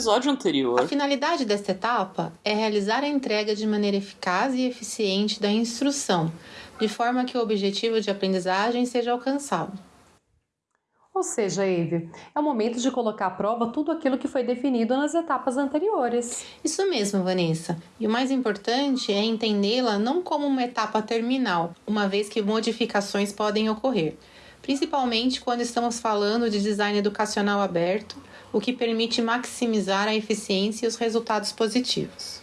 episódio anterior. A finalidade desta etapa é realizar a entrega de maneira eficaz e eficiente da instrução, de forma que o objetivo de aprendizagem seja alcançado. Ou seja, Eve, é o momento de colocar à prova tudo aquilo que foi definido nas etapas anteriores. Isso mesmo, Vanessa. E o mais importante é entendê-la não como uma etapa terminal, uma vez que modificações podem ocorrer, principalmente quando estamos falando de design educacional aberto o que permite maximizar a eficiência e os resultados positivos.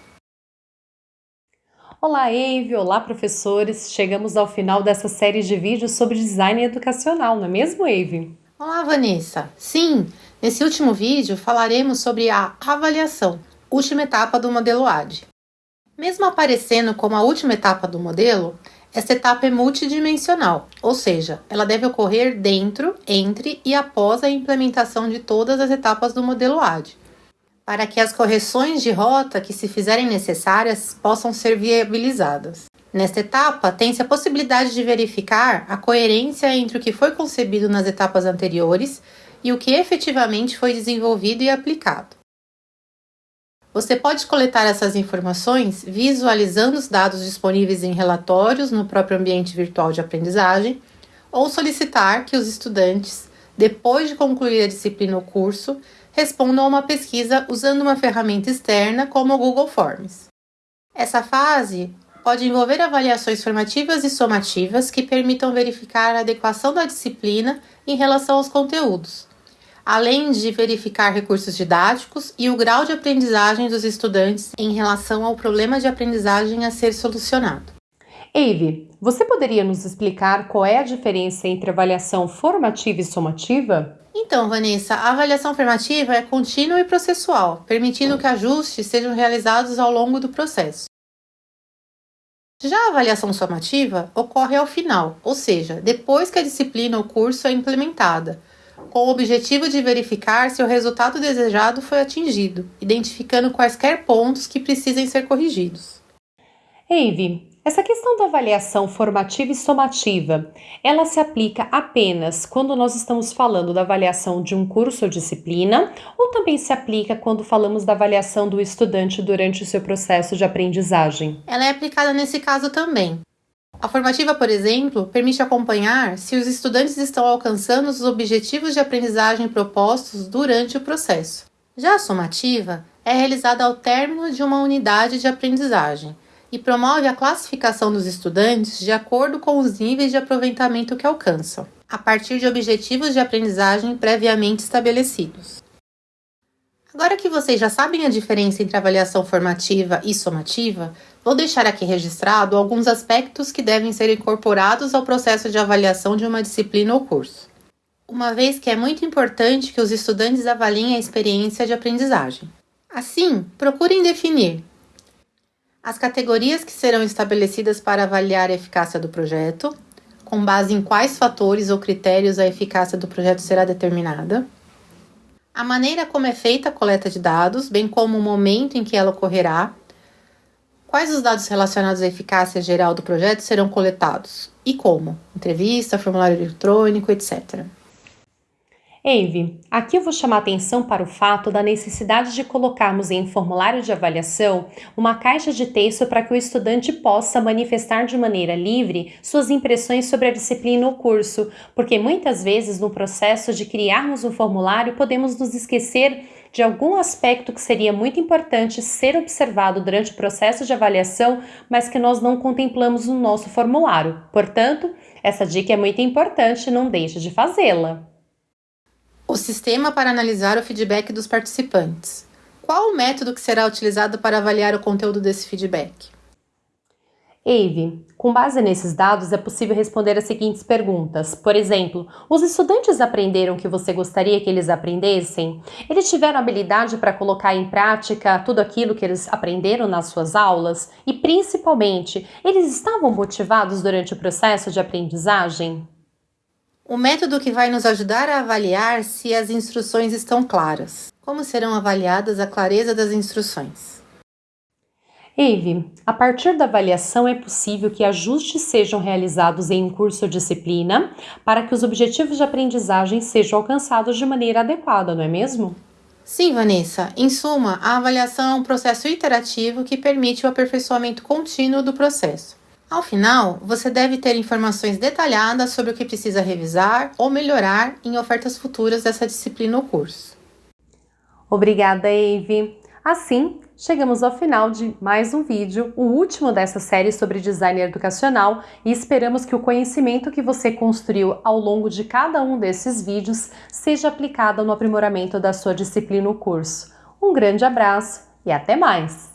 Olá, Eve! Olá, professores! Chegamos ao final dessa série de vídeos sobre design educacional, não é mesmo, Eve? Olá, Vanessa! Sim, nesse último vídeo falaremos sobre a avaliação, última etapa do modelo AD. Mesmo aparecendo como a última etapa do modelo, essa etapa é multidimensional, ou seja, ela deve ocorrer dentro, entre e após a implementação de todas as etapas do modelo AD, para que as correções de rota que se fizerem necessárias possam ser viabilizadas. Nesta etapa, tem-se a possibilidade de verificar a coerência entre o que foi concebido nas etapas anteriores e o que efetivamente foi desenvolvido e aplicado. Você pode coletar essas informações visualizando os dados disponíveis em relatórios no próprio ambiente virtual de aprendizagem ou solicitar que os estudantes, depois de concluir a disciplina ou curso, respondam a uma pesquisa usando uma ferramenta externa como o Google Forms. Essa fase pode envolver avaliações formativas e somativas que permitam verificar a adequação da disciplina em relação aos conteúdos além de verificar recursos didáticos e o grau de aprendizagem dos estudantes em relação ao problema de aprendizagem a ser solucionado. Eve, você poderia nos explicar qual é a diferença entre avaliação formativa e somativa? Então, Vanessa, a avaliação formativa é contínua e processual, permitindo que ajustes sejam realizados ao longo do processo. Já a avaliação somativa ocorre ao final, ou seja, depois que a disciplina ou curso é implementada, com o objetivo de verificar se o resultado desejado foi atingido, identificando quaisquer pontos que precisem ser corrigidos. Eve, essa questão da avaliação formativa e somativa, ela se aplica apenas quando nós estamos falando da avaliação de um curso ou disciplina, ou também se aplica quando falamos da avaliação do estudante durante o seu processo de aprendizagem? Ela é aplicada nesse caso também. A formativa, por exemplo, permite acompanhar se os estudantes estão alcançando os objetivos de aprendizagem propostos durante o processo. Já a somativa é realizada ao término de uma unidade de aprendizagem e promove a classificação dos estudantes de acordo com os níveis de aproveitamento que alcançam, a partir de objetivos de aprendizagem previamente estabelecidos. Agora que vocês já sabem a diferença entre avaliação formativa e somativa, vou deixar aqui registrado alguns aspectos que devem ser incorporados ao processo de avaliação de uma disciplina ou curso. Uma vez que é muito importante que os estudantes avaliem a experiência de aprendizagem. Assim, procurem definir as categorias que serão estabelecidas para avaliar a eficácia do projeto, com base em quais fatores ou critérios a eficácia do projeto será determinada. A maneira como é feita a coleta de dados, bem como o momento em que ela ocorrerá, quais os dados relacionados à eficácia geral do projeto serão coletados? E como, entrevista, formulário eletrônico, etc. Envy, aqui eu vou chamar atenção para o fato da necessidade de colocarmos em formulário de avaliação uma caixa de texto para que o estudante possa manifestar de maneira livre suas impressões sobre a disciplina ou curso, porque muitas vezes no processo de criarmos um formulário podemos nos esquecer de algum aspecto que seria muito importante ser observado durante o processo de avaliação, mas que nós não contemplamos no nosso formulário. Portanto, essa dica é muito importante, não deixe de fazê-la. O sistema para analisar o feedback dos participantes. Qual o método que será utilizado para avaliar o conteúdo desse feedback? Eve, com base nesses dados é possível responder as seguintes perguntas. Por exemplo, os estudantes aprenderam o que você gostaria que eles aprendessem? Eles tiveram habilidade para colocar em prática tudo aquilo que eles aprenderam nas suas aulas? E principalmente, eles estavam motivados durante o processo de aprendizagem? O método que vai nos ajudar a avaliar se as instruções estão claras. Como serão avaliadas a clareza das instruções? Eve, a partir da avaliação é possível que ajustes sejam realizados em um curso ou disciplina para que os objetivos de aprendizagem sejam alcançados de maneira adequada, não é mesmo? Sim, Vanessa. Em suma, a avaliação é um processo iterativo que permite o aperfeiçoamento contínuo do processo. Ao final, você deve ter informações detalhadas sobre o que precisa revisar ou melhorar em ofertas futuras dessa disciplina ou curso. Obrigada, Eve. Assim, chegamos ao final de mais um vídeo, o último dessa série sobre design educacional, e esperamos que o conhecimento que você construiu ao longo de cada um desses vídeos seja aplicado no aprimoramento da sua disciplina ou curso. Um grande abraço e até mais!